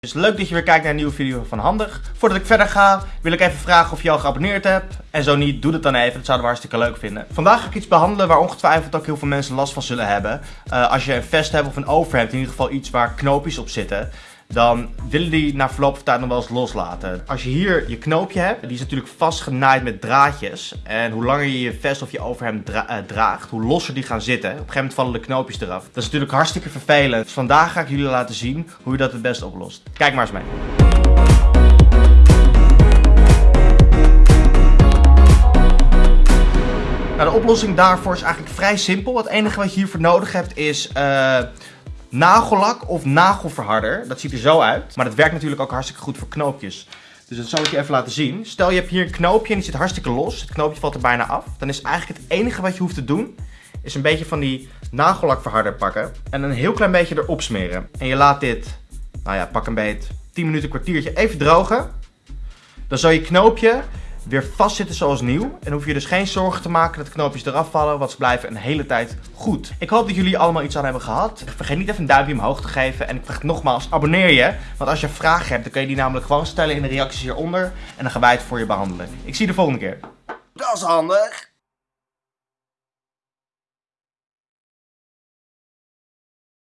Dus leuk dat je weer kijkt naar een nieuwe video van Handig. Voordat ik verder ga, wil ik even vragen of je al geabonneerd hebt. En zo niet, doe het dan even. Dat zouden we hartstikke leuk vinden. Vandaag ga ik iets behandelen waar ongetwijfeld ook heel veel mensen last van zullen hebben. Uh, als je een vest hebt of een overhemd, in ieder geval iets waar knoopjes op zitten dan willen die na verloop van tijd nog wel eens loslaten. Als je hier je knoopje hebt, die is natuurlijk vastgenaaid met draadjes. En hoe langer je je vest of je overhemd uh, draagt, hoe losser die gaan zitten. Op een gegeven moment vallen de knoopjes eraf. Dat is natuurlijk hartstikke vervelend. Dus vandaag ga ik jullie laten zien hoe je dat het beste oplost. Kijk maar eens mee. Nou, de oplossing daarvoor is eigenlijk vrij simpel. Het enige wat je hiervoor nodig hebt is... Uh, nagellak of nagelverharder. Dat ziet er zo uit. Maar dat werkt natuurlijk ook hartstikke goed voor knoopjes. Dus dat zal ik je even laten zien. Stel je hebt hier een knoopje en die zit hartstikke los. Het knoopje valt er bijna af. Dan is eigenlijk het enige wat je hoeft te doen... is een beetje van die nagellakverharder pakken. En een heel klein beetje erop smeren. En je laat dit, nou ja, pak een beet, 10 minuten, kwartiertje even drogen. Dan zal je knoopje weer vastzitten zoals nieuw. En hoef je dus geen zorgen te maken dat de knoopjes eraf vallen, want ze blijven een hele tijd goed. Ik hoop dat jullie allemaal iets aan hebben gehad. Vergeet niet even een duimpje omhoog te geven. En ik vraag nogmaals, abonneer je. Want als je vragen hebt, dan kun je die namelijk gewoon stellen in de reacties hieronder. En dan gaan wij het voor je behandelen. Ik zie je de volgende keer. Dat is handig.